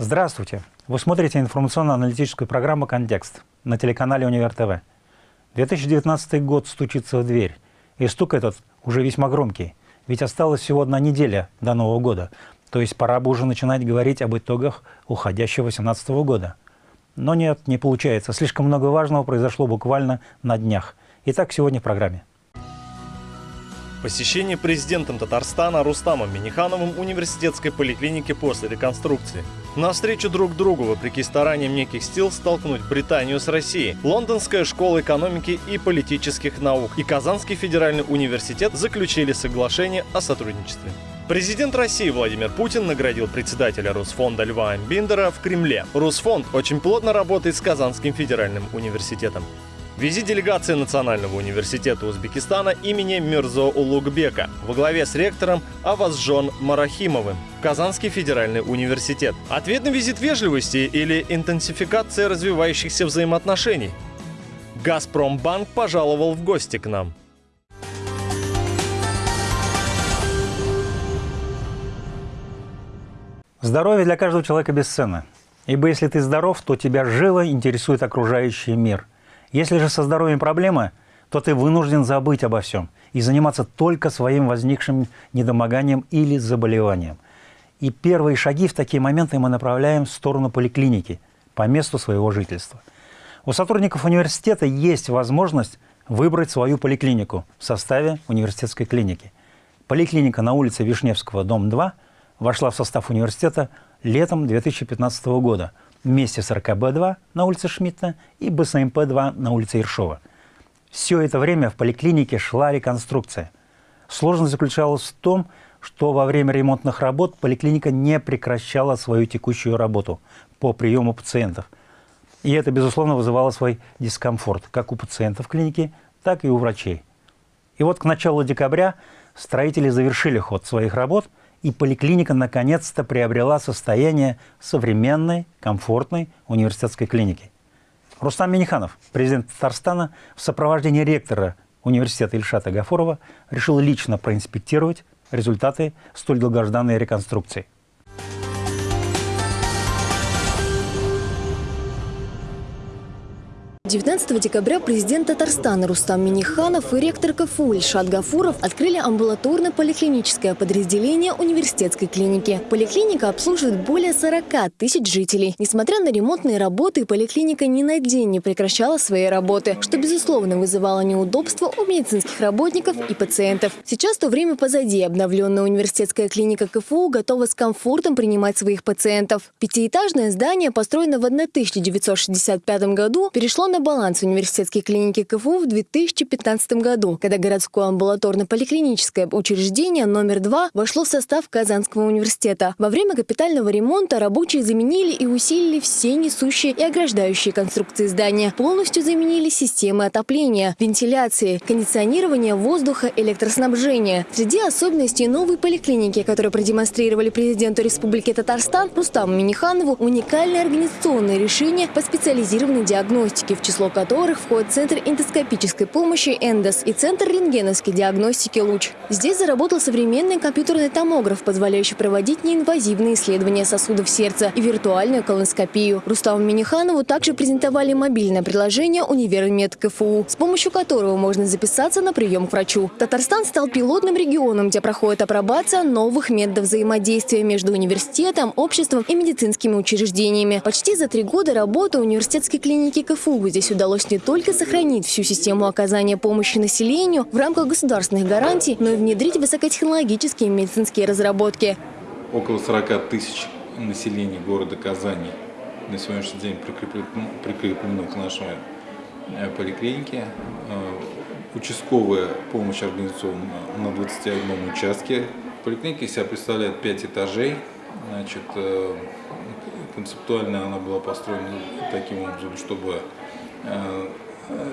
Здравствуйте! Вы смотрите информационно-аналитическую программу «Контекст» на телеканале «Универ ТВ». 2019 год стучится в дверь, и стук этот уже весьма громкий, ведь осталась всего одна неделя до Нового года, то есть пора бы уже начинать говорить об итогах уходящего 2018 года. Но нет, не получается, слишком много важного произошло буквально на днях. Итак, сегодня в программе. Посещение президентом Татарстана Рустамом Минихановым университетской поликлиники после реконструкции. На встречу друг другу, вопреки стараниям неких сил столкнуть Британию с Россией, Лондонская школа экономики и политических наук и Казанский федеральный университет заключили соглашение о сотрудничестве. Президент России Владимир Путин наградил председателя Русфонда Льва Амбиндера в Кремле. Русфонд очень плотно работает с Казанским федеральным университетом. Визит делегации Национального университета Узбекистана имени Мирзо Улугбека во главе с ректором Авазжон Марахимовым в Казанский федеральный университет. Ответ на визит вежливости или интенсификация развивающихся взаимоотношений? Газпромбанк пожаловал в гости к нам. Здоровье для каждого человека бесценно. Ибо если ты здоров, то тебя живо интересует окружающий мир – если же со здоровьем проблемы, то ты вынужден забыть обо всем и заниматься только своим возникшим недомоганием или заболеванием. И первые шаги в такие моменты мы направляем в сторону поликлиники по месту своего жительства. У сотрудников университета есть возможность выбрать свою поликлинику в составе университетской клиники. Поликлиника на улице Вишневского, дом 2, вошла в состав университета летом 2015 года – вместе с РКБ-2 на улице Шмидта и БСМП-2 на улице Ершова. Все это время в поликлинике шла реконструкция. Сложность заключалась в том, что во время ремонтных работ поликлиника не прекращала свою текущую работу по приему пациентов. И это, безусловно, вызывало свой дискомфорт как у пациентов клиники, так и у врачей. И вот к началу декабря строители завершили ход своих работ – и поликлиника наконец-то приобрела состояние современной, комфортной университетской клиники. Рустам Миниханов, президент Татарстана, в сопровождении ректора университета Ильшата Гафурова решил лично проинспектировать результаты столь долгожданной реконструкции. 19 декабря президент Татарстана Рустам Миниханов и ректор КФУ Ильшат Гафуров открыли амбулаторно-поликлиническое подразделение университетской клиники. Поликлиника обслуживает более 40 тысяч жителей. Несмотря на ремонтные работы, поликлиника ни на день не прекращала своей работы, что, безусловно, вызывало неудобства у медицинских работников и пациентов. Сейчас то время позади. Обновленная университетская клиника КФУ готова с комфортом принимать своих пациентов. Пятиэтажное здание, построенное в 1965 году, перешло на на баланс университетской клиники КФУ в 2015 году, когда городское амбулаторно-поликлиническое учреждение номер 2 вошло в состав Казанского университета. Во время капитального ремонта рабочие заменили и усилили все несущие и ограждающие конструкции здания. Полностью заменили системы отопления, вентиляции, кондиционирования воздуха, электроснабжения. Среди особенностей новой поликлиники, которые продемонстрировали президенту Республики Татарстан Рустаму Миниханову, уникальное организационное решение по специализированной диагностике в число которых входит Центр эндоскопической помощи «Эндос» и Центр рентгеновской диагностики «Луч». Здесь заработал современный компьютерный томограф, позволяющий проводить неинвазивные исследования сосудов сердца и виртуальную колоноскопию. Руставу Миниханову также презентовали мобильное приложение «Универмед КФУ», с помощью которого можно записаться на прием к врачу. Татарстан стал пилотным регионом, где проходит апробация новых методов взаимодействия между университетом, обществом и медицинскими учреждениями. Почти за три года работы университетской клиники КФУ Здесь удалось не только сохранить всю систему оказания помощи населению в рамках государственных гарантий, но и внедрить высокотехнологические медицинские разработки. Около 40 тысяч населения города Казани на сегодняшний день прикреплено, прикреплено к нашей э, поликлинике. Э, участковая помощь организована на 21 участке. Поликлиника себя представляет 5 этажей. Значит, э, концептуально она была построена таким образом, чтобы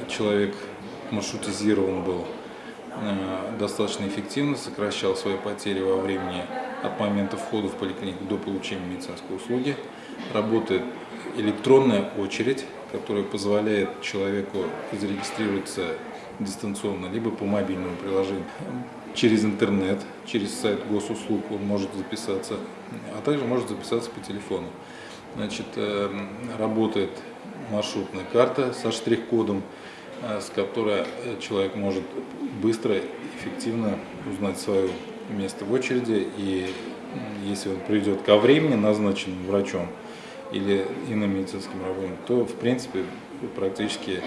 человек маршрутизирован был э, достаточно эффективно, сокращал свои потери во времени от момента входа в поликлинику до получения медицинской услуги. Работает электронная очередь, которая позволяет человеку зарегистрироваться дистанционно, либо по мобильному приложению. Через интернет, через сайт госуслуг он может записаться, а также может записаться по телефону. Значит, э, работает маршрутная карта со штрих-кодом, э, с которой э, человек может быстро, эффективно узнать свое место в очереди. И если он придет ко времени, назначенным врачом или иным медицинским работником, то, в принципе, практически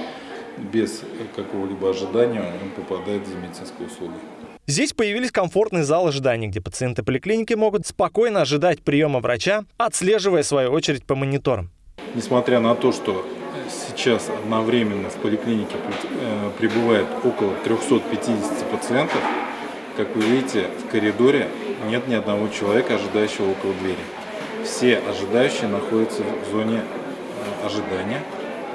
без какого-либо ожидания он попадает за медицинской услугой. Здесь появились комфортные залы ожидания, где пациенты поликлиники могут спокойно ожидать приема врача, отслеживая свою очередь по мониторам. Несмотря на то, что сейчас одновременно в поликлинике э, прибывает около 350 пациентов, как вы видите, в коридоре нет ни одного человека, ожидающего около двери. Все ожидающие находятся в зоне э, ожидания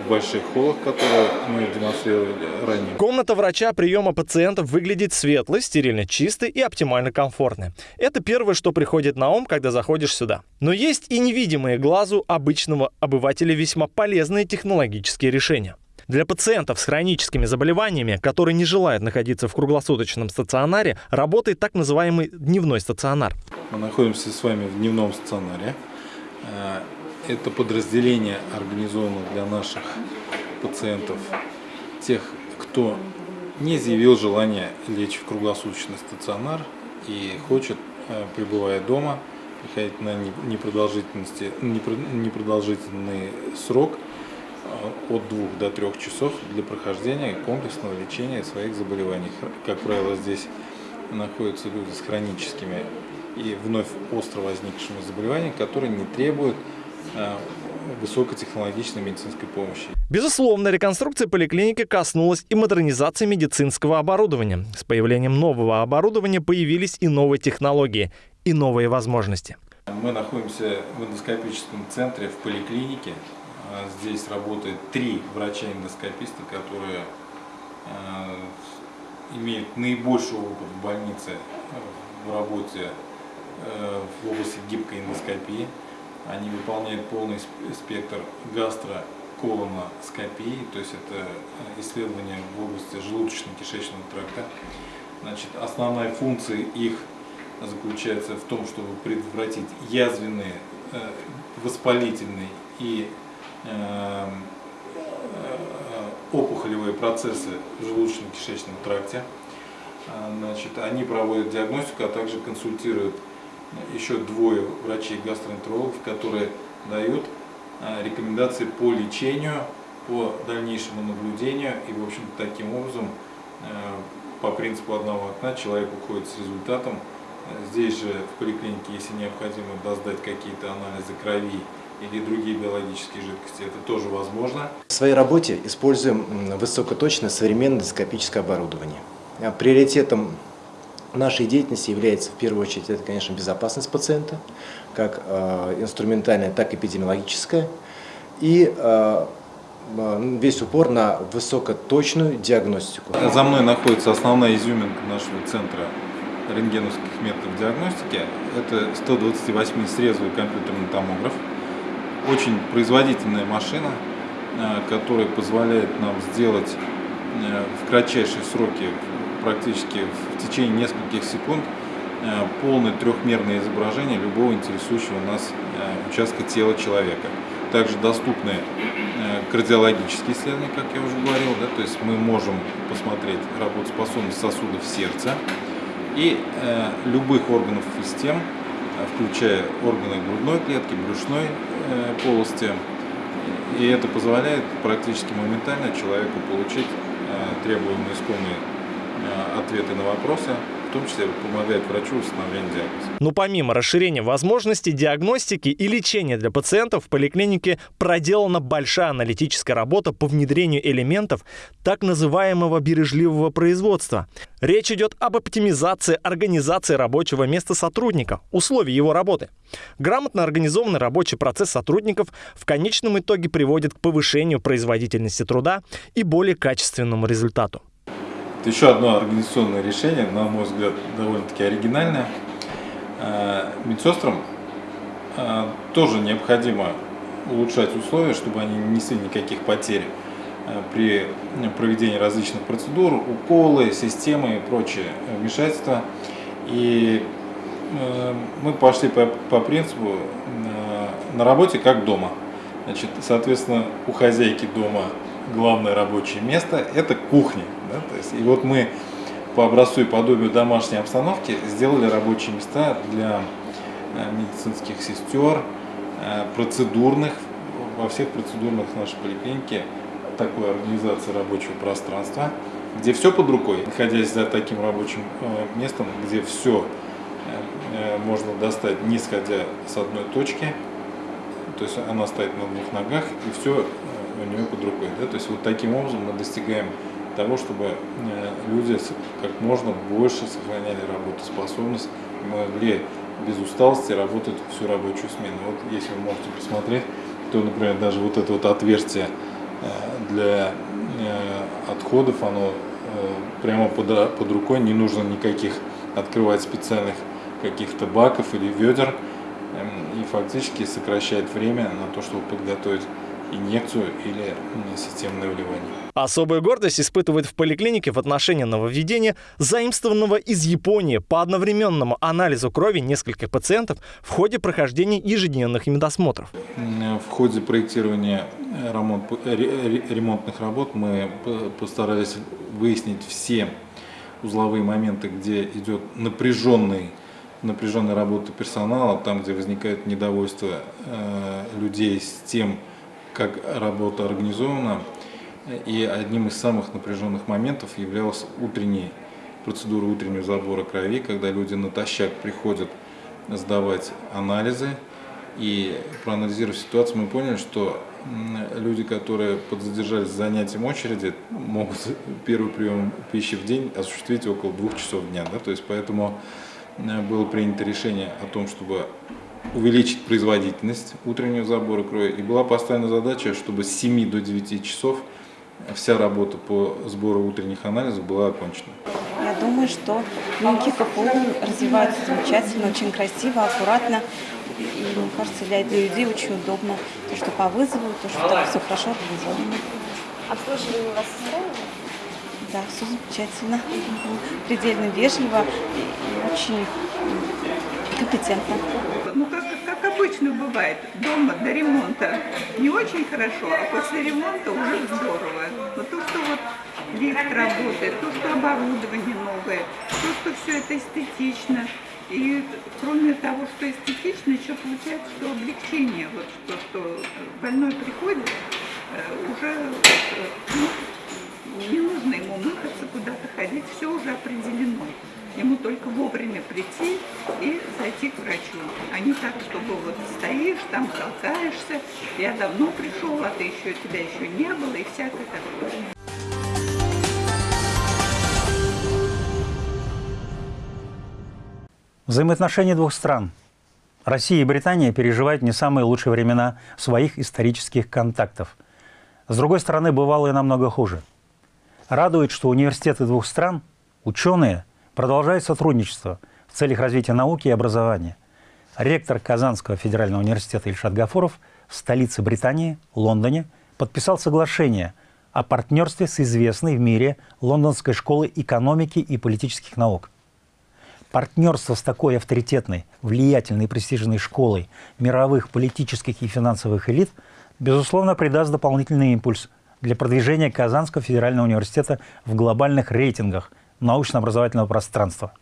в больших холлах, которые мы демонстрировали ранее. Комната врача приема пациентов выглядит светлой, стерильно чистой и оптимально комфортной. Это первое, что приходит на ум, когда заходишь сюда. Но есть и невидимые глазу обычного обывателя весьма полезные технологические решения. Для пациентов с хроническими заболеваниями, которые не желают находиться в круглосуточном стационаре, работает так называемый дневной стационар. Мы находимся с вами в дневном стационаре. Это подразделение организовано для наших пациентов, тех, кто не заявил желание лечь в круглосуточный стационар и хочет, э, пребывая дома, приходить на непродолжительности, непродолжительный срок э, от 2 до 3 часов для прохождения комплексного лечения своих заболеваний. Как правило, здесь находятся люди с хроническими и вновь остро возникшими заболеваниями, которые не требуют высокотехнологичной медицинской помощи. Безусловно, реконструкция поликлиники коснулась и модернизации медицинского оборудования. С появлением нового оборудования появились и новые технологии, и новые возможности. Мы находимся в эндоскопическом центре в поликлинике. А здесь работает три врача-эндоскописта, которые э, имеют наибольший опыт в больнице в работе э, в области гибкой эндоскопии. Они выполняют полный спектр гастроколоноскопии, то есть это э, исследование в области желудочно-кишечного тракта. Значит, основная функция их заключается в том, чтобы предотвратить язвенные, э, воспалительные и э, опухолевые процессы в желудочно-кишечном тракте. Значит, они проводят диагностику, а также консультируют еще двое врачей-гастроэнтерологов, которые дают а, рекомендации по лечению, по дальнейшему наблюдению. И, в общем таким образом, а, по принципу одного окна, человек уходит с результатом. Здесь же в поликлинике, если необходимо сдать какие-то анализы крови или другие биологические жидкости, это тоже возможно. В своей работе используем высокоточное современное эндоскопическое оборудование. Приоритетом Нашей деятельности является в первую очередь, это, конечно, безопасность пациента, как э, инструментальная, так и эпидемиологическая, и э, э, весь упор на высокоточную диагностику. За мной находится основная изюминка нашего центра рентгеновских методов диагностики. Это 128-срезовый компьютерный томограф. Очень производительная машина, которая позволяет нам сделать в кратчайшие сроки практически в течение нескольких секунд э, полное трехмерное изображение любого интересующего нас э, участка тела человека. Также доступны э, кардиологические исследования, как я уже говорил, да, то есть мы можем посмотреть работоспособность сосудов сердца и любых органов систем, включая органы грудной клетки, брюшной полости. И это позволяет практически моментально человеку получить требуемые искомые ответы на вопросы, в том числе помогает врачу в установлении диагноза. Но помимо расширения возможностей диагностики и лечения для пациентов в поликлинике проделана большая аналитическая работа по внедрению элементов так называемого бережливого производства. Речь идет об оптимизации организации рабочего места сотрудника, условий его работы. Грамотно организованный рабочий процесс сотрудников в конечном итоге приводит к повышению производительности труда и более качественному результату. Это еще одно организационное решение, на мой взгляд, довольно-таки оригинальное. Э, медсестрам э, тоже необходимо улучшать условия, чтобы они не несли никаких потерь э, при проведении различных процедур, уколы, системы и прочие вмешательства. И мы пошли по, по принципу на работе как дома. Значит, соответственно, у хозяйки дома главное рабочее место – это кухня. Да? То есть, и вот мы по образцу и подобию домашней обстановки сделали рабочие места для э, медицинских сестер, э, процедурных, во всех процедурных нашей поликлинике такой организации рабочего пространства, где все под рукой, находясь за таким рабочим э, местом, где все можно достать, не сходя с одной точки, то есть она стоит на двух ногах, и все у нее под рукой. Да? То есть вот таким образом мы достигаем того, чтобы э, люди как можно больше сохраняли работоспособность могли без усталости работать всю рабочую смену. Вот если вы можете посмотреть, то, например, даже вот это вот отверстие э, для э, отходов, оно прямо под, под рукой, не нужно никаких открывать специальных каких-то баков или ведер, эм, и фактически сокращает время на то, чтобы подготовить инъекцию или системное вливание. Особую гордость испытывает в поликлинике в отношении нововведения, заимствованного из Японии по одновременному анализу крови нескольких пациентов в ходе прохождения ежедневных медосмотров. В ходе проектирования ремонт, ремонтных работ мы постарались выяснить все узловые моменты, где идет напряженный напряженная работа персонала, там, где возникает недовольство э, людей с тем, как работа организована. И одним из самых напряженных моментов являлась утренняя процедура утреннего забора крови, когда люди натощак приходят сдавать анализы. И проанализировав ситуацию, мы поняли, что люди, которые подзадержались занятием очереди, могут первый прием пищи в день осуществить около двух часов дня. Да? То есть поэтому э, было принято решение о том, чтобы увеличить производительность утреннего забора крови. И была поставлена задача, чтобы с 7 до 9 часов вся работа по сбору утренних анализов была окончена. Я думаю, что клиники КФУ развиваются замечательно, очень красиво, аккуратно. И мне кажется, для, для людей очень удобно. То, что по вызову, то, что так все хорошо организовано. Обслуживание у вас устраивает? Да, все замечательно. Предельно вежливо и очень компетентно. Как, обычно бывает, дома до ремонта не очень хорошо, а после ремонта уже здорово. Но то, что вот лифт работает, то, что оборудование новое, то, что все это эстетично. И кроме того, что эстетично, еще получается, что облегчение, вот что, что больной приходит, э, уже э, ну, не нужно ему мыкаться, куда-то ходить, все уже определено. Ему только вовремя прийти и зайти к врачу. А не так, чтобы вот стоишь, там толкаешься, я давно пришел, а ты еще, тебя еще не было, и всякое такое. Взаимоотношения двух стран Россия и Британия переживают не самые лучшие времена своих исторических контактов. С другой стороны, бывало и намного хуже. Радует, что университеты двух стран, ученые – продолжает сотрудничество в целях развития науки и образования. Ректор Казанского федерального университета Ильшат Гафуров в столице Британии, Лондоне, подписал соглашение о партнерстве с известной в мире Лондонской школой экономики и политических наук. Партнерство с такой авторитетной, влиятельной и престижной школой мировых политических и финансовых элит, безусловно, придаст дополнительный импульс для продвижения Казанского федерального университета в глобальных рейтингах – научно-образовательного пространства.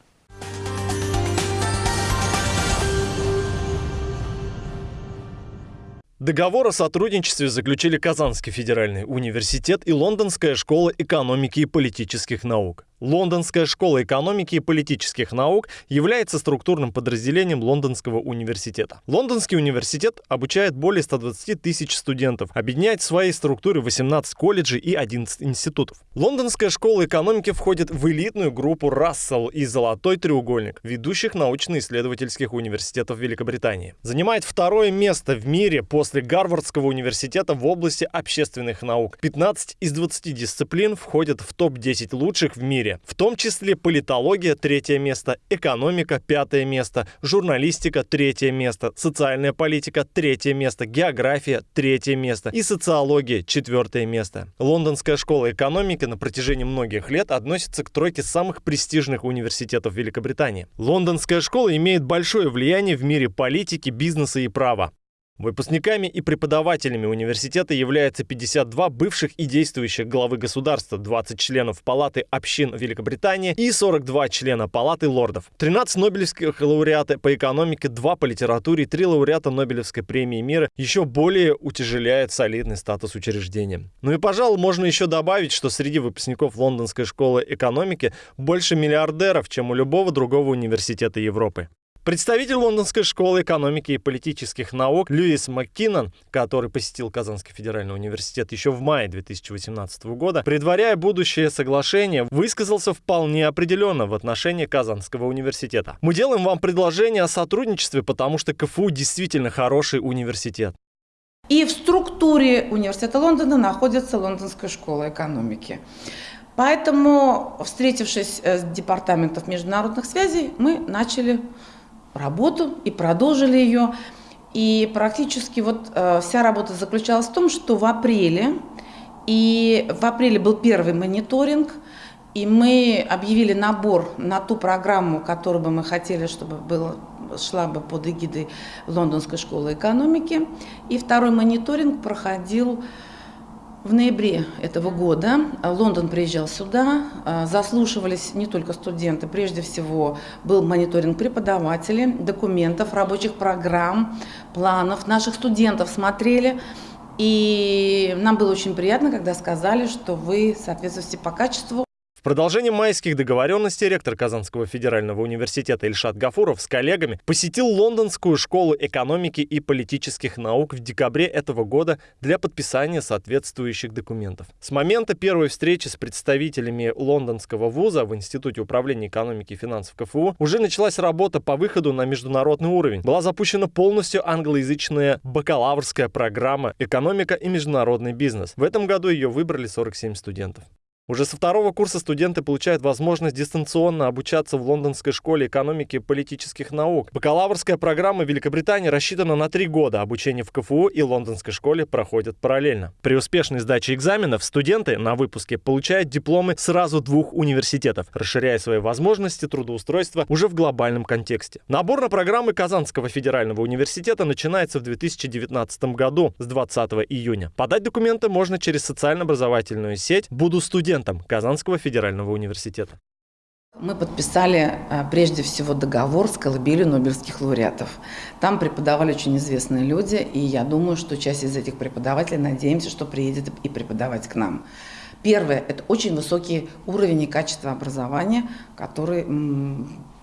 Договор о сотрудничестве заключили Казанский федеральный университет и Лондонская школа экономики и политических наук. Лондонская школа экономики и политических наук является структурным подразделением Лондонского университета. Лондонский университет обучает более 120 тысяч студентов, объединяет в своей структуре 18 колледжей и 11 институтов. Лондонская школа экономики входит в элитную группу Рассел и Золотой треугольник ведущих научно-исследовательских университетов Великобритании. Занимает второе место в мире после Гарвардского университета в области общественных наук. 15 из 20 дисциплин входят в топ-10 лучших в мире мире, в том числе политология – третье место, экономика – пятое место, журналистика – третье место, социальная политика – третье место, география – третье место и социология – четвертое место. Лондонская школа экономики на протяжении многих лет относится к тройке самых престижных университетов Великобритании. Лондонская школа имеет большое влияние в мире политики, бизнеса и права. Выпускниками и преподавателями университета являются 52 бывших и действующих главы государства, 20 членов Палаты общин Великобритании и 42 члена Палаты лордов. 13 нобелевских лауреата по экономике, 2 по литературе, 3 лауреата Нобелевской премии мира еще более утяжеляет солидный статус учреждения. Ну и, пожалуй, можно еще добавить, что среди выпускников Лондонской школы экономики больше миллиардеров, чем у любого другого университета Европы. Представитель Лондонской школы экономики и политических наук Льюис МакКиннон, который посетил Казанский федеральный университет еще в мае 2018 года, предваряя будущее соглашение, высказался вполне определенно в отношении Казанского университета. Мы делаем вам предложение о сотрудничестве, потому что КФУ действительно хороший университет. И в структуре университета Лондона находится Лондонская школа экономики. Поэтому, встретившись с департаментом международных связей, мы начали работу и продолжили ее. И практически вот э, вся работа заключалась в том, что в апреле, и в апреле был первый мониторинг, и мы объявили набор на ту программу, которую бы мы хотели, чтобы было, шла бы под эгидой Лондонской школы экономики. И второй мониторинг проходил в ноябре этого года Лондон приезжал сюда, а, заслушивались не только студенты, прежде всего был мониторинг преподавателей, документов, рабочих программ, планов. Наших студентов смотрели, и нам было очень приятно, когда сказали, что вы соответствуете по качеству в продолжение майских договоренностей ректор Казанского федерального университета Ильшат Гафуров с коллегами посетил Лондонскую школу экономики и политических наук в декабре этого года для подписания соответствующих документов. С момента первой встречи с представителями лондонского вуза в Институте управления экономики и финансов КФУ уже началась работа по выходу на международный уровень. Была запущена полностью англоязычная бакалаврская программа «Экономика и международный бизнес». В этом году ее выбрали 47 студентов. Уже со второго курса студенты получают возможность дистанционно обучаться в Лондонской школе экономики и политических наук. Бакалаврская программа Великобритании рассчитана на три года. Обучение в КФУ и Лондонской школе проходят параллельно. При успешной сдаче экзаменов студенты на выпуске получают дипломы сразу двух университетов, расширяя свои возможности трудоустройства уже в глобальном контексте. Набор на программы Казанского федерального университета начинается в 2019 году с 20 июня. Подать документы можно через социально-образовательную сеть «Буду студент» студентом Казанского федерального университета. Мы подписали а, прежде всего договор с колыбелью Нобелевских лауреатов. Там преподавали очень известные люди, и я думаю, что часть из этих преподавателей, надеемся, что приедет и преподавать к нам. Первое – это очень высокий уровень и качество образования, который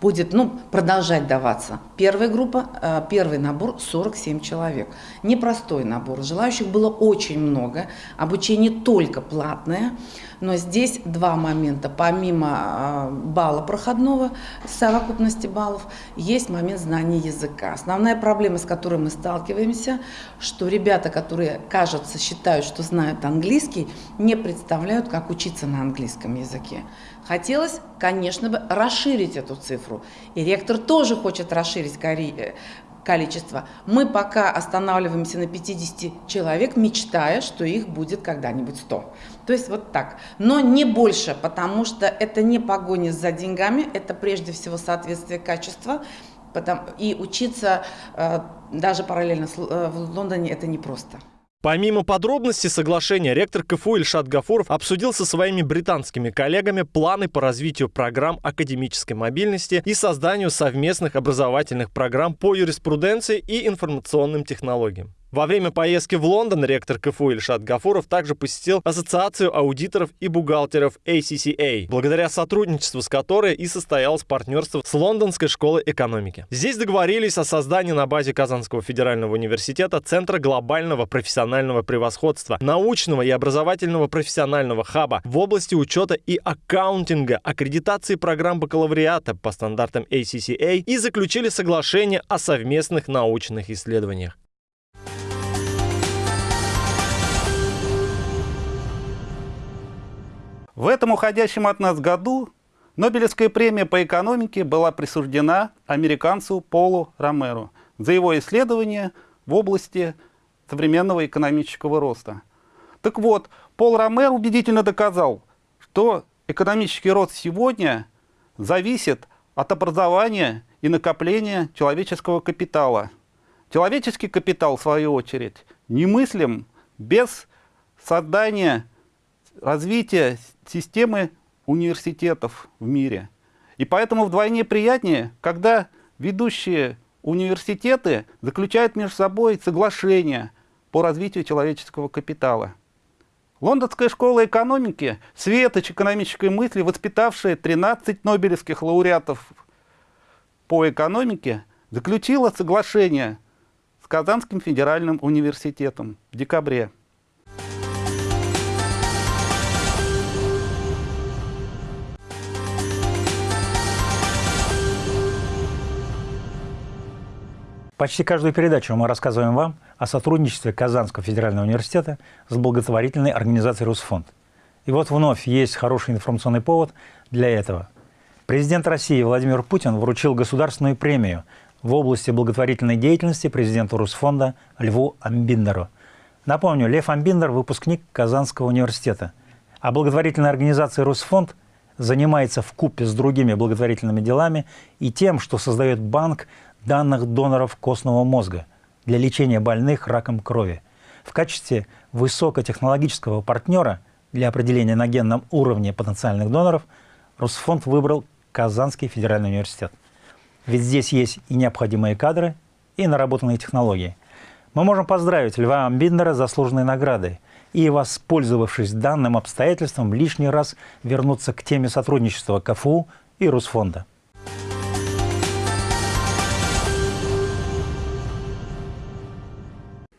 будет ну, продолжать даваться. Первая группа, э, первый набор 47 человек. Непростой набор. Желающих было очень много. Обучение только платное. Но здесь два момента. Помимо э, балла проходного, совокупности баллов, есть момент знания языка. Основная проблема, с которой мы сталкиваемся, что ребята, которые, кажется, считают, что знают английский, не представляют, как учиться на английском языке. Хотелось, конечно бы, расширить эту цифру. И ректор тоже хочет расширить э, количество. Мы пока останавливаемся на 50 человек, мечтая, что их будет когда-нибудь 100. То есть вот так. Но не больше, потому что это не погоня за деньгами, это прежде всего соответствие качества. И учиться э, даже параллельно э, в Лондоне это непросто. Помимо подробностей соглашения, ректор КФУ Ильшат Гафуров обсудил со своими британскими коллегами планы по развитию программ академической мобильности и созданию совместных образовательных программ по юриспруденции и информационным технологиям. Во время поездки в Лондон ректор КФУ Ильшат Гафуров также посетил Ассоциацию аудиторов и бухгалтеров ACCA, благодаря сотрудничеству с которой и состоялось партнерство с Лондонской школой экономики. Здесь договорились о создании на базе Казанского федерального университета Центра глобального профессионального превосходства, научного и образовательного профессионального хаба в области учета и аккаунтинга, аккредитации программ бакалавриата по стандартам ACCA и заключили соглашение о совместных научных исследованиях. В этом уходящем от нас году Нобелевская премия по экономике была присуждена американцу Полу Ромеру за его исследования в области современного экономического роста. Так вот, Пол Ромер убедительно доказал, что экономический рост сегодня зависит от образования и накопления человеческого капитала. Человеческий капитал, в свою очередь, немыслим без создания, развития системы университетов в мире. И поэтому вдвойне приятнее, когда ведущие университеты заключают между собой соглашения по развитию человеческого капитала. Лондонская школа экономики, светоч экономической мысли, воспитавшая 13 нобелевских лауреатов по экономике, заключила соглашение с Казанским федеральным университетом в декабре. Почти каждую передачу мы рассказываем вам о сотрудничестве Казанского федерального университета с благотворительной организацией «Русфонд». И вот вновь есть хороший информационный повод для этого. Президент России Владимир Путин вручил государственную премию в области благотворительной деятельности президенту Русфонда Льву Амбиндеру. Напомню, Лев Амбиндер – выпускник Казанского университета, а благотворительная организация «Русфонд» занимается в купе с другими благотворительными делами и тем, что создает банк данных доноров костного мозга для лечения больных раком крови. В качестве высокотехнологического партнера для определения на генном уровне потенциальных доноров Росфонд выбрал Казанский федеральный университет. Ведь здесь есть и необходимые кадры, и наработанные технологии. Мы можем поздравить Льва Амбиндера с заслуженной наградой и, воспользовавшись данным обстоятельством, лишний раз вернуться к теме сотрудничества КФУ и Русфонда.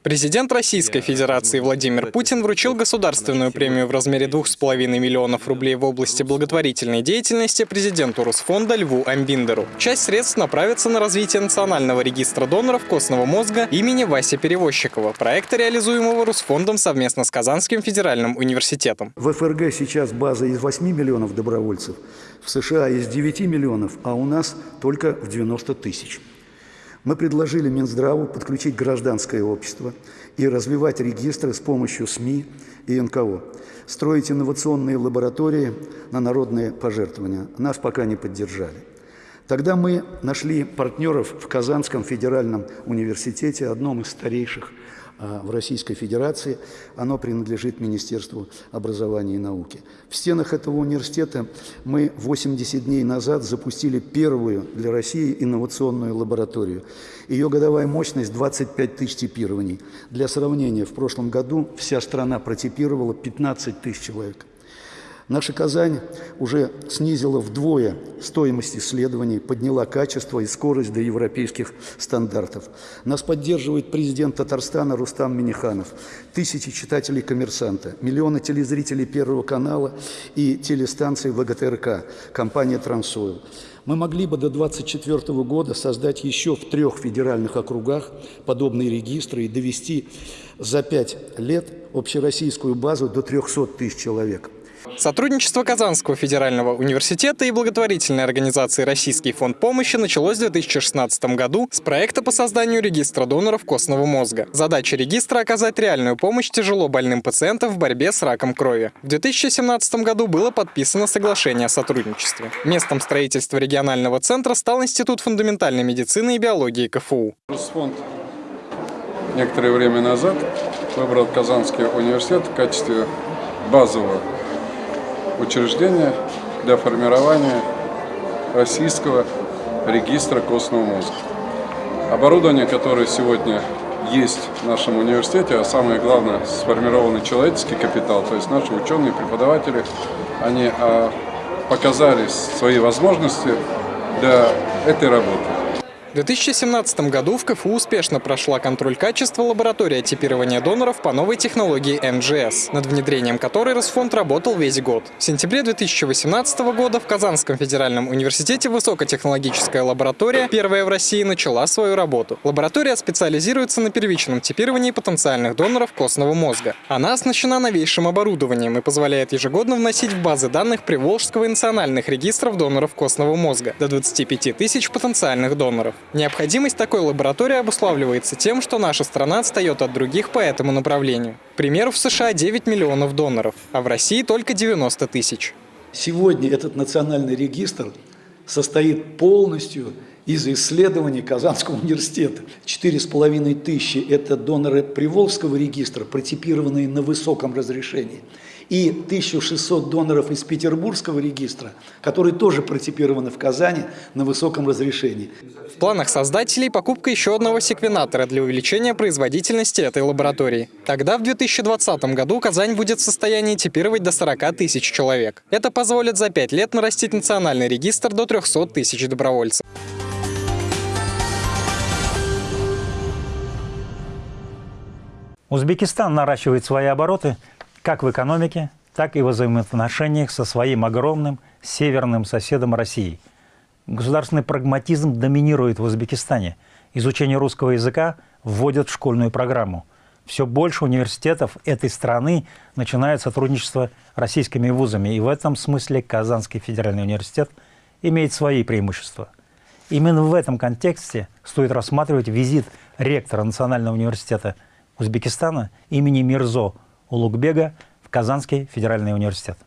Президент Российской Федерации Владимир Путин вручил государственную премию в размере 2,5 миллионов рублей в области благотворительной деятельности президенту Русфонда Льву Амбиндеру. Часть средств направится на развитие Национального регистра доноров костного мозга имени Васи Перевозчикова, проекта, реализуемого Русфондом совместно с Казанским федеральным университетом. В ФРГ сейчас база из 8 миллионов добровольцев, в США из 9 миллионов, а у нас только в 90 тысяч. Мы предложили Минздраву подключить гражданское общество и развивать регистры с помощью СМИ и НКО, строить инновационные лаборатории на народные пожертвования. Нас пока не поддержали. Тогда мы нашли партнеров в Казанском федеральном университете, одном из старейших в Российской Федерации, оно принадлежит Министерству образования и науки. В стенах этого университета мы 80 дней назад запустили первую для России инновационную лабораторию. Ее годовая мощность 25 тысяч типирований. Для сравнения, в прошлом году вся страна протипировала 15 тысяч человек. Наша Казань уже снизила вдвое стоимость исследований, подняла качество и скорость до европейских стандартов. Нас поддерживает президент Татарстана Рустам Миниханов, тысячи читателей «Коммерсанта», миллионы телезрителей Первого канала и телестанций ВГТРК, компания «Трансойл». Мы могли бы до 2024 года создать еще в трех федеральных округах подобные регистры и довести за пять лет общероссийскую базу до 300 тысяч человек. Сотрудничество Казанского федерального университета и благотворительной организации «Российский фонд помощи» началось в 2016 году с проекта по созданию регистра доноров костного мозга. Задача регистра – оказать реальную помощь тяжело больным пациентам в борьбе с раком крови. В 2017 году было подписано соглашение о сотрудничестве. Местом строительства регионального центра стал Институт фундаментальной медицины и биологии КФУ. Фонд некоторое время назад выбрал Казанский университет в качестве базового учреждения для формирования российского регистра костного мозга. Оборудование, которое сегодня есть в нашем университете, а самое главное, сформированный человеческий капитал, то есть наши ученые, преподаватели, они а, показали свои возможности для этой работы. В 2017 году в КФУ успешно прошла контроль качества лаборатория типирования доноров по новой технологии НГС, над внедрением которой Росфонд работал весь год. В сентябре 2018 года в Казанском федеральном университете высокотехнологическая лаборатория, первая в России, начала свою работу. Лаборатория специализируется на первичном типировании потенциальных доноров костного мозга. Она оснащена новейшим оборудованием и позволяет ежегодно вносить в базы данных Приволжского и национальных регистров доноров костного мозга до 25 тысяч потенциальных доноров. Необходимость такой лаборатории обуславливается тем, что наша страна отстает от других по этому направлению. К примеру, в США 9 миллионов доноров, а в России только 90 тысяч. Сегодня этот национальный регистр состоит полностью из исследований Казанского университета. Четыре с половиной тысячи – это доноры Приволжского регистра, протипированные на высоком разрешении и 1600 доноров из Петербургского регистра, которые тоже протипированы в Казани на высоком разрешении. Планах создателей покупка еще одного секвенатора для увеличения производительности этой лаборатории. Тогда в 2020 году Казань будет в состоянии типировать до 40 тысяч человек. Это позволит за 5 лет нарастить национальный регистр до 300 тысяч добровольцев. Узбекистан наращивает свои обороты как в экономике, так и в взаимоотношениях со своим огромным северным соседом Россией. Государственный прагматизм доминирует в Узбекистане. Изучение русского языка вводят в школьную программу. Все больше университетов этой страны начинают сотрудничество российскими вузами, и в этом смысле Казанский федеральный университет имеет свои преимущества. Именно в этом контексте стоит рассматривать визит ректора Национального университета Узбекистана имени Мирзо Улугбега в Казанский федеральный университет.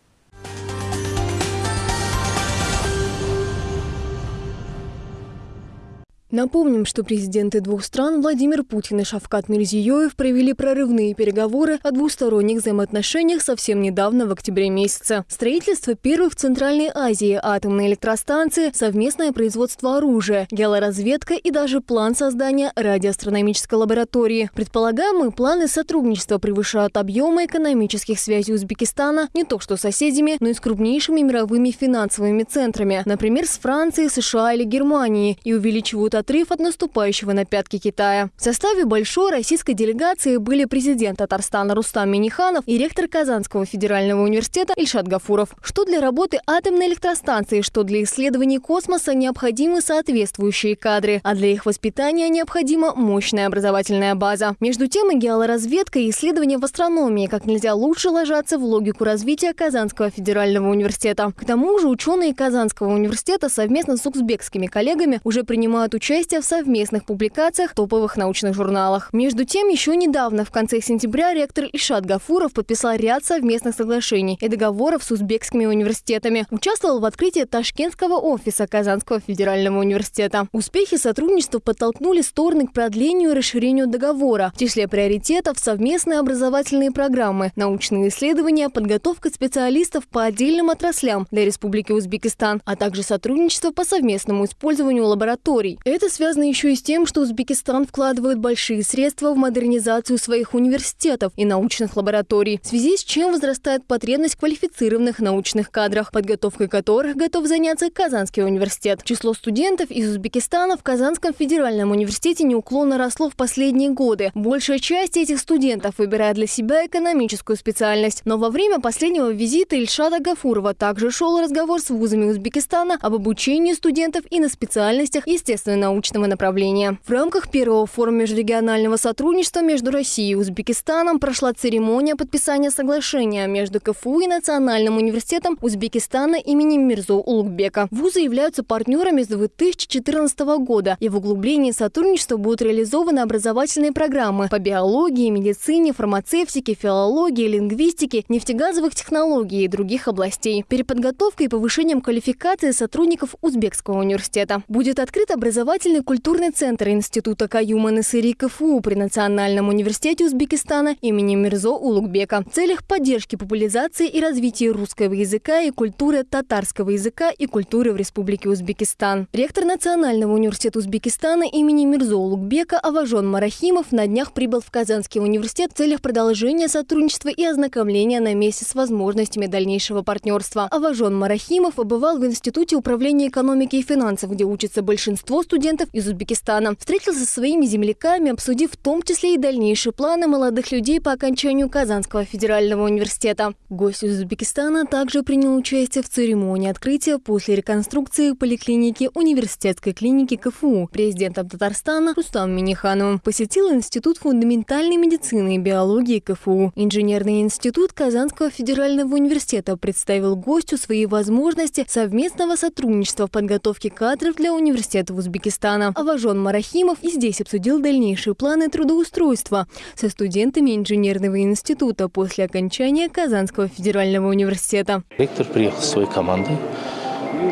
Напомним, что президенты двух стран Владимир Путин и Шавкат Мирзиёев провели прорывные переговоры о двусторонних взаимоотношениях совсем недавно, в октябре месяце. Строительство первой в Центральной Азии атомной электростанции, совместное производство оружия, геолоразведка и даже план создания радиоастрономической лаборатории. Предполагаемые планы сотрудничества превышают объемы экономических связей Узбекистана не только что с соседями, но и с крупнейшими мировыми финансовыми центрами, например, с Францией, США или Германией, и увеличивают отрыв от наступающего на пятки Китая. В составе большой российской делегации были президент Татарстана Рустам Миниханов и ректор Казанского федерального университета Ильшат Гафуров. Что для работы атомной электростанции, что для исследований космоса необходимы соответствующие кадры, а для их воспитания необходима мощная образовательная база. Между тем и геолоразведка и исследования в астрономии как нельзя лучше ложатся в логику развития Казанского федерального университета. К тому же ученые Казанского университета совместно с узбекскими коллегами уже принимают участие участие в совместных публикациях в топовых научных журналах. Между тем, еще недавно, в конце сентября, ректор Ишат Гафуров подписал ряд совместных соглашений и договоров с узбекскими университетами. Участвовал в открытии Ташкентского офиса Казанского федерального университета. Успехи сотрудничества подтолкнули стороны к продлению и расширению договора. В числе приоритетов совместные образовательные программы, научные исследования, подготовка специалистов по отдельным отраслям для Республики Узбекистан, а также сотрудничество по совместному использованию лабораторий. Это связано еще и с тем, что Узбекистан вкладывает большие средства в модернизацию своих университетов и научных лабораторий, в связи с чем возрастает потребность квалифицированных научных кадрах, подготовкой которых готов заняться Казанский университет. Число студентов из Узбекистана в Казанском федеральном университете неуклонно росло в последние годы. Большая часть этих студентов выбирает для себя экономическую специальность. Но во время последнего визита Ильшада Гафурова также шел разговор с вузами Узбекистана об обучении студентов и на специальностях естественной научного направления. В рамках первого форума межрегионального сотрудничества между Россией и Узбекистаном прошла церемония подписания соглашения между КФУ и Национальным университетом Узбекистана имени Мирзо Улугбека. Вузы являются партнерами с 2014 года, и в углублении сотрудничества будут реализованы образовательные программы по биологии, медицине, фармацевтике, филологии, лингвистике, нефтегазовых технологий и других областей. Переподготовкой и повышением квалификации сотрудников Узбекского университета. Будет открыт образовательный образовательный культурный центр Института Каюма Насыри КФУ при Национальном университете Узбекистана имени Мирзо Улугбека в целях поддержки популяризации и развития русского языка и культуры татарского языка и культуры в Республике Узбекистан. Ректор Национального университета Узбекистана имени Мирзо Улугбека Аважон Марахимов на днях прибыл в Казанский университет в целях продолжения сотрудничества и ознакомления на месте с возможностями дальнейшего партнерства. Аважон Марахимов побывал в Институте управления экономики и финансов, где учится большинство студентов студентов из Узбекистана. Встретился со своими земляками, обсудив в том числе и дальнейшие планы молодых людей по окончанию Казанского федерального университета. Гость из Узбекистана также принял участие в церемонии открытия после реконструкции поликлиники университетской клиники КФУ президентом Татарстана Рустам Минихановым. Посетил Институт фундаментальной медицины и биологии КФУ. Инженерный институт Казанского федерального университета представил гостю свои возможности совместного сотрудничества в подготовке кадров для университета в Узбекистане Узбекистана. Аважон Марахимов и здесь обсудил дальнейшие планы трудоустройства со студентами инженерного института после окончания Казанского федерального университета. Ректор приехал со своей командой,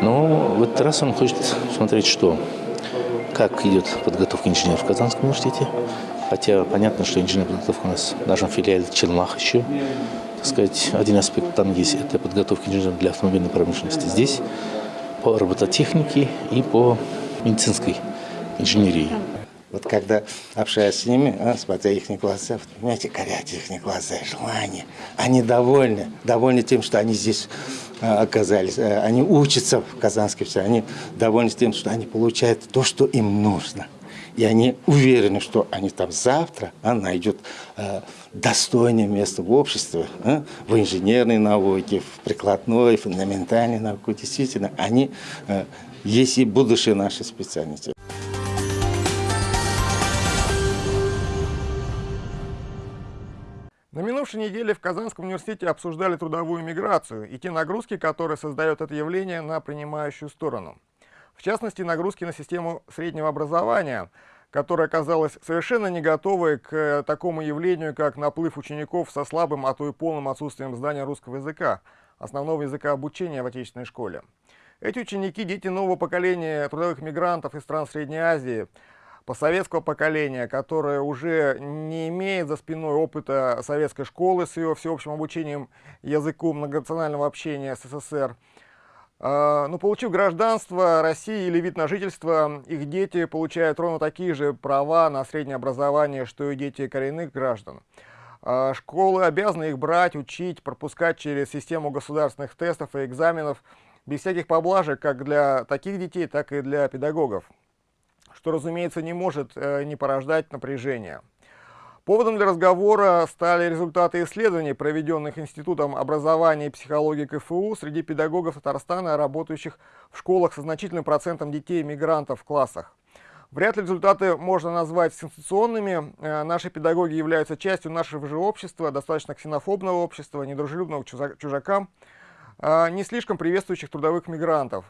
но в этот раз он хочет смотреть, что как идет подготовка инженеров в Казанском университете. Хотя понятно, что инженерная подготовка у нас в нашем филиале Челмах еще. Так сказать, один аспект там есть, это подготовка инженеров для автомобильной промышленности. Здесь по робототехнике и по медицинской инженерии. Вот когда общаюсь с ними, а, смотря их глаза, понимаете, горят их глаза, желания. Они довольны, довольны тем, что они здесь а, оказались. А, они учатся в Казанской все, они довольны тем, что они получают то, что им нужно. И они уверены, что они там завтра а, найдут а, достойное место в обществе, а, в инженерной науке, в прикладной, фундаментальной науке. Действительно, они а, есть и будущее нашей специальности. На минувшей неделе в Казанском университете обсуждали трудовую миграцию и те нагрузки, которые создает это явление на принимающую сторону. В частности, нагрузки на систему среднего образования, которая оказалась совершенно не готовой к такому явлению, как наплыв учеников со слабым, а то и полным отсутствием знания русского языка, основного языка обучения в отечественной школе. Эти ученики – дети нового поколения трудовых мигрантов из стран Средней Азии – постсоветского поколения, которое уже не имеет за спиной опыта советской школы с ее всеобщим обучением языку многонационального общения СССР. А, но получив гражданство России или вид на жительство, их дети получают ровно такие же права на среднее образование, что и дети коренных граждан. А, школы обязаны их брать, учить, пропускать через систему государственных тестов и экзаменов без всяких поблажек как для таких детей, так и для педагогов что, разумеется, не может э, не порождать напряжения. Поводом для разговора стали результаты исследований, проведенных Институтом образования и психологии КФУ среди педагогов Татарстана, работающих в школах со значительным процентом детей-мигрантов в классах. Вряд ли результаты можно назвать сенсационными. Э, наши педагоги являются частью нашего же общества, достаточно ксенофобного общества, недружелюбного к чужакам, не слишком приветствующих трудовых мигрантов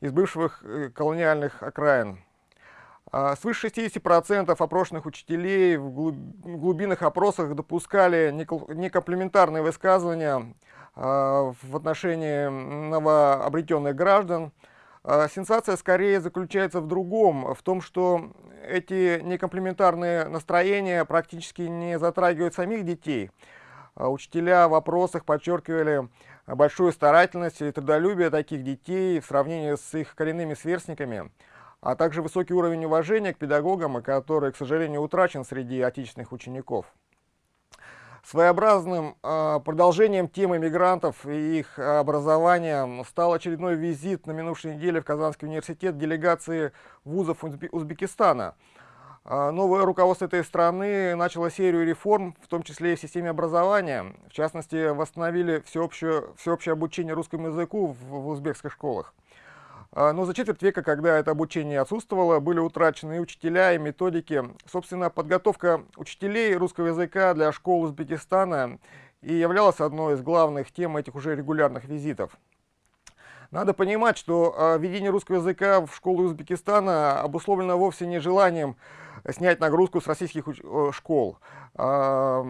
из бывших э, колониальных окраин. А, свыше 60% опрошенных учителей в глубинных опросах допускали некомплементарные высказывания а, в отношении новообретенных граждан. А, сенсация скорее заключается в другом, в том, что эти некомплементарные настроения практически не затрагивают самих детей. Учителя в вопросах подчеркивали большую старательность и трудолюбие таких детей в сравнении с их коренными сверстниками а также высокий уровень уважения к педагогам, который, к сожалению, утрачен среди отечественных учеников. Своеобразным э, продолжением темы мигрантов и их образования стал очередной визит на минувшей неделе в Казанский университет делегации вузов Узбекистана. Э, новое руководство этой страны начало серию реформ, в том числе и в системе образования. В частности, восстановили всеобщее, всеобщее обучение русскому языку в, в узбекских школах. А, но за четверть века, когда это обучение отсутствовало, были утрачены и учителя, и методики. Собственно, подготовка учителей русского языка для школ Узбекистана и являлась одной из главных тем этих уже регулярных визитов. Надо понимать, что а, введение русского языка в школу Узбекистана обусловлено вовсе не желанием снять нагрузку с российских школ. А,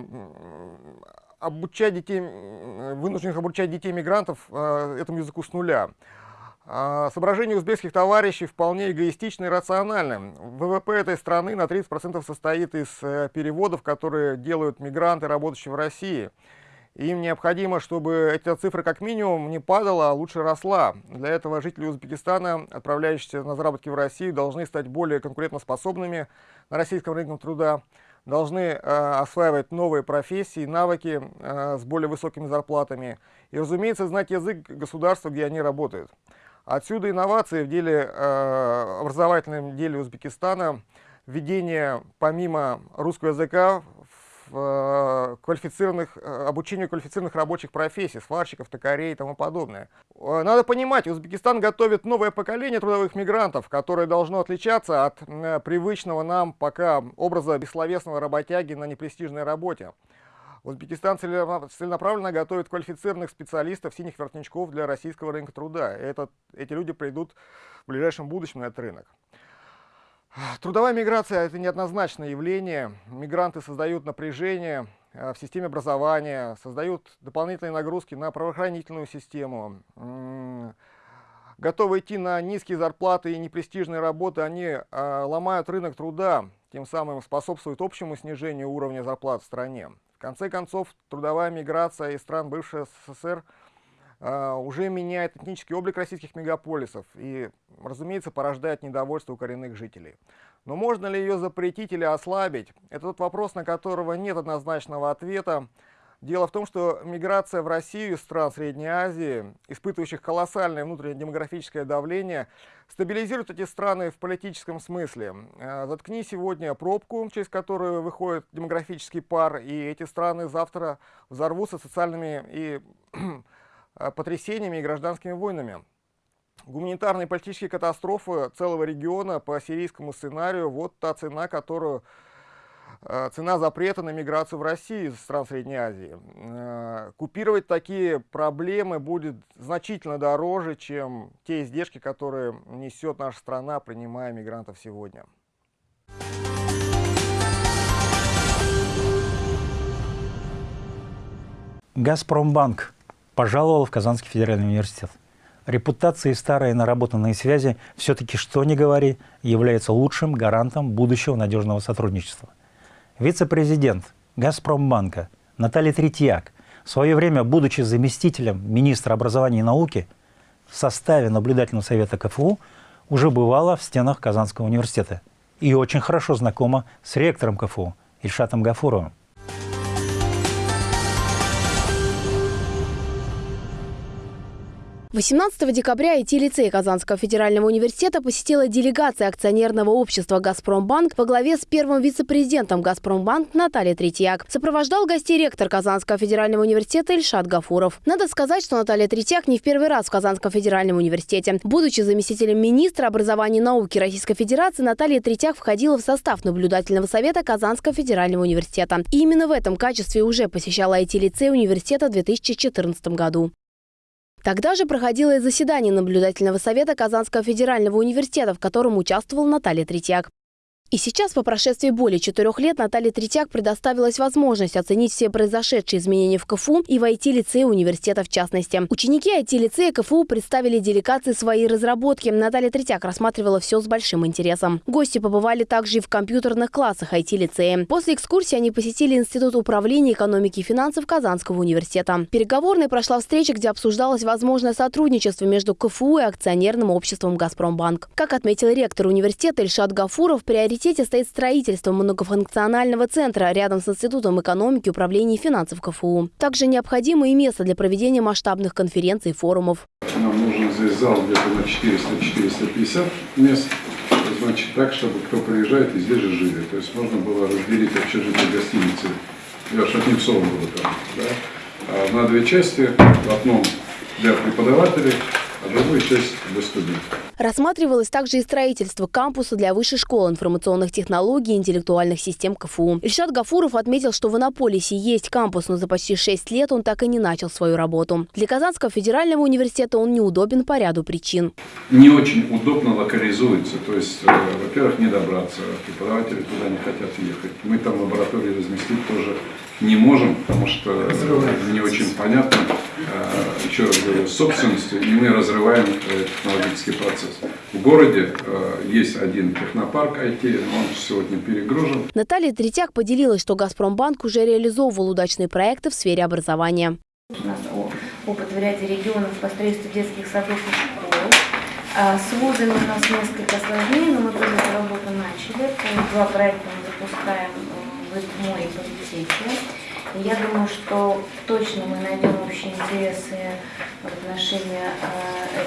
обучать детей, вынужденных обучать детей мигрантов этому языку с нуля. А, соображения узбекских товарищей вполне эгоистичны и рациональны. ВВП этой страны на 30% состоит из э, переводов, которые делают мигранты, работающие в России. Им необходимо, чтобы эта цифра как минимум не падала, а лучше росла. Для этого жители Узбекистана, отправляющиеся на заработки в Россию, должны стать более конкурентоспособными на российском рынке труда, должны э, осваивать новые профессии, навыки э, с более высокими зарплатами и, разумеется, знать язык государства, где они работают. Отсюда инновации в деле, э, образовательном деле Узбекистана, введение помимо русского языка э, квалифицированных, э, обучению квалифицированных рабочих профессий, сварщиков, токарей и тому подобное. Э, надо понимать, Узбекистан готовит новое поколение трудовых мигрантов, которое должно отличаться от привычного нам пока образа бессловесного работяги на непрестижной работе. Узбекистан целенаправленно готовит квалифицированных специалистов, синих воротничков для российского рынка труда. Этот, эти люди придут в ближайшем будущем на этот рынок. Трудовая миграция – это неоднозначное явление. Мигранты создают напряжение э, в системе образования, создают дополнительные нагрузки на правоохранительную систему. готовы идти на низкие зарплаты и непрестижные работы, они э, ломают рынок труда, тем самым способствуют общему снижению уровня зарплат в стране. В конце концов, трудовая миграция из стран бывшей СССР уже меняет этнический облик российских мегаполисов и, разумеется, порождает недовольство у коренных жителей. Но можно ли ее запретить или ослабить? Это тот вопрос, на которого нет однозначного ответа. Дело в том, что миграция в Россию из стран Средней Азии, испытывающих колоссальное внутреннее демографическое давление, стабилизирует эти страны в политическом смысле. Э, заткни сегодня пробку, через которую выходит демографический пар, и эти страны завтра взорвутся социальными и потрясениями и гражданскими войнами. Гуманитарные и политические катастрофы целого региона по сирийскому сценарию – вот та цена, которую Э, цена запрета на миграцию в Россию из стран Средней Азии. Э, купировать такие проблемы будет значительно дороже, чем те издержки, которые несет наша страна, принимая мигрантов сегодня. «Газпромбанк» пожаловал в Казанский федеральный университет. Репутация и старые наработанные связи все-таки, что ни говори, являются лучшим гарантом будущего надежного сотрудничества. Вице-президент «Газпромбанка» Наталья Третьяк, в свое время, будучи заместителем министра образования и науки, в составе наблюдательного совета КФУ уже бывала в стенах Казанского университета и очень хорошо знакома с ректором КФУ Ильшатом Гафуровым. 18 декабря IT-лицей Казанского федерального университета посетила делегация акционерного общества «Газпромбанк» во главе с первым вице-президентом «Газпромбанк» Натальей Третьяк. Сопровождал гостей ректор Казанского федерального университета Ильшат Гафуров. Надо сказать, что Наталья Третьяк не в первый раз в Казанском федеральном университете. Будучи заместителем министра образования и науки Российской Федерации, Наталья Третьяк входила в состав наблюдательного совета Казанского федерального университета. И именно в этом качестве уже посещала IT-лицей университета в 2014 году. Тогда же проходило и заседание наблюдательного совета Казанского федерального университета, в котором участвовал Наталья Третьяк. И сейчас, по прошествии более четырех лет, Наталье Третьяк предоставилась возможность оценить все произошедшие изменения в КФУ и в IT-лицее университета в частности. Ученики IT-лицея КФУ представили делегации свои разработки. Наталья Третьяк рассматривала все с большим интересом. Гости побывали также и в компьютерных классах IT-лицея. После экскурсии они посетили Институт управления экономики и финансов Казанского университета. Переговорной прошла встреча, где обсуждалось возможное сотрудничество между КФУ и акционерным обществом «Газпромбанк». Как отметил ректор университета Ильшат Гафуров, приоритет приоритете стоит строительство многофункционального центра рядом с Институтом экономики, управления и финансов КФУ. Также необходимо и место для проведения масштабных конференций и форумов. Нам нужен здесь зал где-то на 400-450 мест. Значит, так, чтобы кто приезжает и здесь же жили. То есть можно было разделить общежитие гостиницы. Я словом буду там. Да? А на две части. В одном для преподавателей, другую часть для студентов. Рассматривалось также и строительство кампуса для Высшей школы информационных технологий и интеллектуальных систем КФУ. Ильшат Гафуров отметил, что в Иннополисе есть кампус, но за почти 6 лет он так и не начал свою работу. Для Казанского федерального университета он неудобен по ряду причин. Не очень удобно локализуется. То есть, э, во-первых, не добраться. Преподаватели туда не хотят ехать. Мы там лаборатории разместить тоже не можем, потому что не очень понятно, э, еще раз говорю, собственностью, и мы разрываем э, технологический процесс. В городе э, есть один технопарк IT, он сегодня перегружен. Наталья Третьяк поделилась, что «Газпромбанк» уже реализовывал удачные проекты в сфере образования. У нас опыт в ряде регионов по строительству детских садов и школ. А с вузами у нас несколько сложнее, но мы тоже эту работу начали. Два проекта мы запускаем в море политехе. Я думаю, что точно мы найдем общие интересы в отношении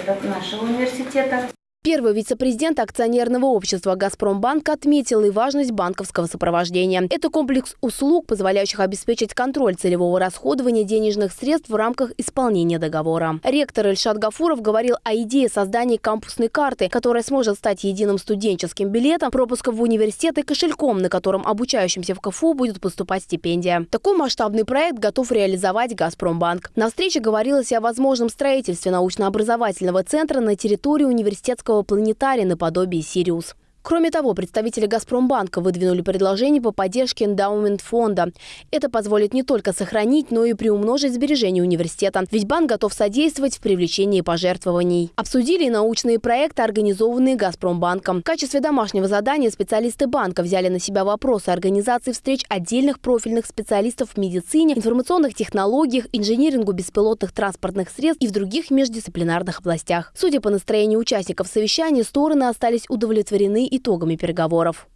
э, нашего университета. Первый вице-президент акционерного общества «Газпромбанк» отметил и важность банковского сопровождения. Это комплекс услуг, позволяющих обеспечить контроль целевого расходования денежных средств в рамках исполнения договора. Ректор Ильшат Гафуров говорил о идее создания кампусной карты, которая сможет стать единым студенческим билетом, пропуском в университет и кошельком, на котором обучающимся в КФУ будет поступать стипендия. Такой масштабный проект готов реализовать «Газпромбанк». На встрече говорилось о возможном строительстве научно-образовательного центра на территории университетского планетария наподобие «Сириус». Кроме того, представители «Газпромбанка» выдвинули предложение по поддержке эндаумент фонда. Это позволит не только сохранить, но и приумножить сбережения университета. Ведь банк готов содействовать в привлечении пожертвований. Обсудили и научные проекты, организованные «Газпромбанком». В качестве домашнего задания специалисты банка взяли на себя вопросы организации встреч отдельных профильных специалистов в медицине, информационных технологиях, инжинирингу беспилотных транспортных средств и в других междисциплинарных областях. Судя по настроению участников совещания, стороны остались удовлетворены итогами переговоров.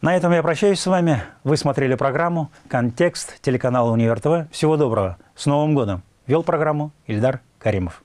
На этом я прощаюсь с вами. Вы смотрели программу «Контекст» телеканала «Универ ТВ». Всего доброго. С Новым годом. Вел программу Ильдар Каримов.